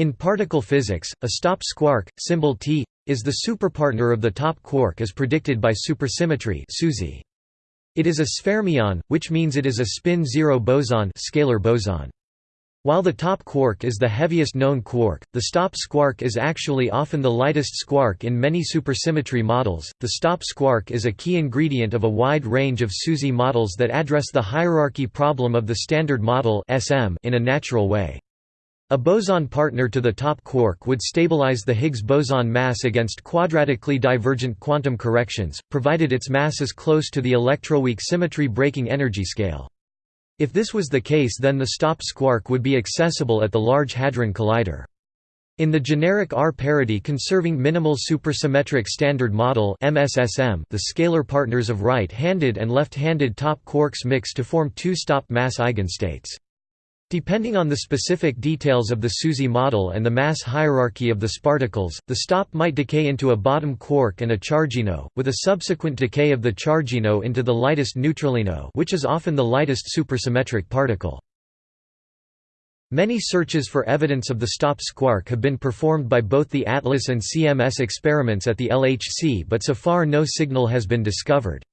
In particle physics, a stop squark, symbol T, is the superpartner of the top quark as predicted by supersymmetry. It is a sfermion, which means it is a spin-zero boson, scalar boson. While the top quark is the heaviest known quark, the stop squark is actually often the lightest squark in many supersymmetry models. The stop squark is a key ingredient of a wide range of SUSY models that address the hierarchy problem of the Standard Model in a natural way. A boson partner to the top quark would stabilize the Higgs boson mass against quadratically divergent quantum corrections, provided its mass is close to the electroweak symmetry breaking energy scale. If this was the case then the stop squark would be accessible at the Large Hadron Collider. In the generic R-parity conserving minimal supersymmetric standard model MSSM, the scalar partners of right-handed and left-handed top quarks mix to form two stop mass eigenstates. Depending on the specific details of the SUSY model and the mass hierarchy of the sparticles, the stop might decay into a bottom quark and a chargino, with a subsequent decay of the chargino into the lightest neutralino which is often the lightest supersymmetric particle. Many searches for evidence of the stop squark have been performed by both the ATLAS and CMS experiments at the LHC but so far no signal has been discovered.